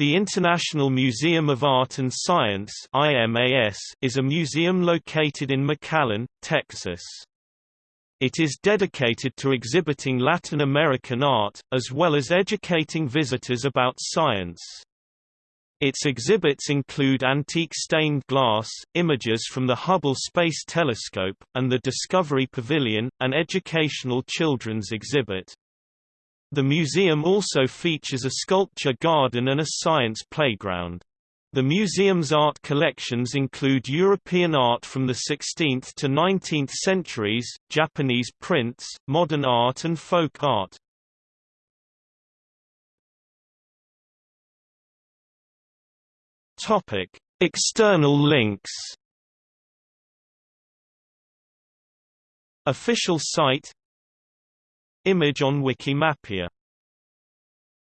The International Museum of Art and Science is a museum located in McAllen, Texas. It is dedicated to exhibiting Latin American art, as well as educating visitors about science. Its exhibits include antique stained glass, images from the Hubble Space Telescope, and the Discovery Pavilion, an educational children's exhibit. The museum also features a sculpture garden and a science playground. The museum's art collections include European art from the 16th to 19th centuries, Japanese prints, modern art and folk art. Topic: External links. Official site Image on Wikimapia